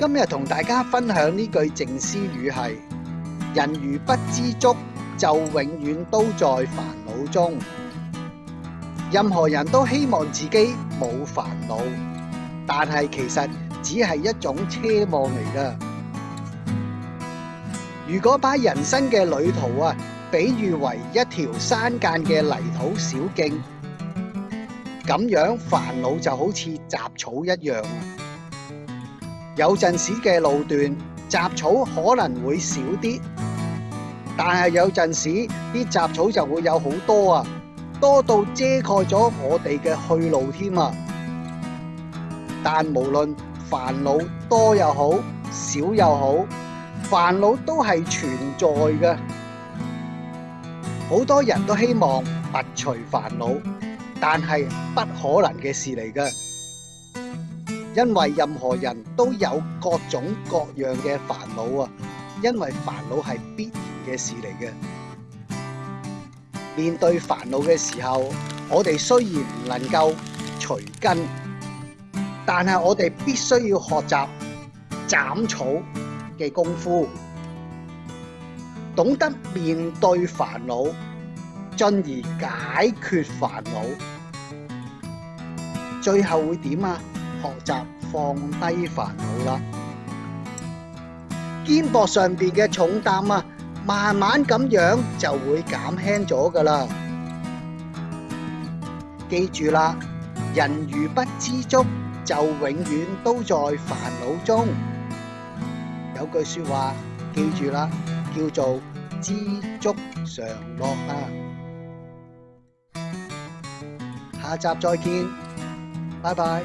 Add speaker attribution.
Speaker 1: 今日同大家分享呢句静思语系：人如不知足，就永远都在烦恼中。任何人都希望自己冇烦恼，但系其实只系一种奢望嚟噶。如果把人生嘅旅途啊，比喻为一条山间嘅泥土小径，咁样烦恼就好似杂草一样。有阵时嘅路段杂草可能会少啲，但系有阵时啲杂草就会有好多啊，多到遮盖咗我哋嘅去路添啊。但无论烦恼多又好，少又好，烦恼都系存在嘅。好多人都希望拔除烦恼，但系不可能嘅事嚟噶。因为任何人都有各种各样嘅烦恼啊！因为烦恼系必然嘅事嚟嘅。面对烦恼嘅时候，我哋虽然唔能够除根，但系我哋必须要学习斩草嘅功夫，懂得面对烦恼，进而解决烦恼，最后会点啊？学习放低烦恼啦，肩膊上边嘅重担啊，慢慢咁样就会减轻咗噶啦。记住啦，人如不知足，就永远都在烦恼中。有句说话，记住啦，叫做知足常乐啊。下集再见，拜拜。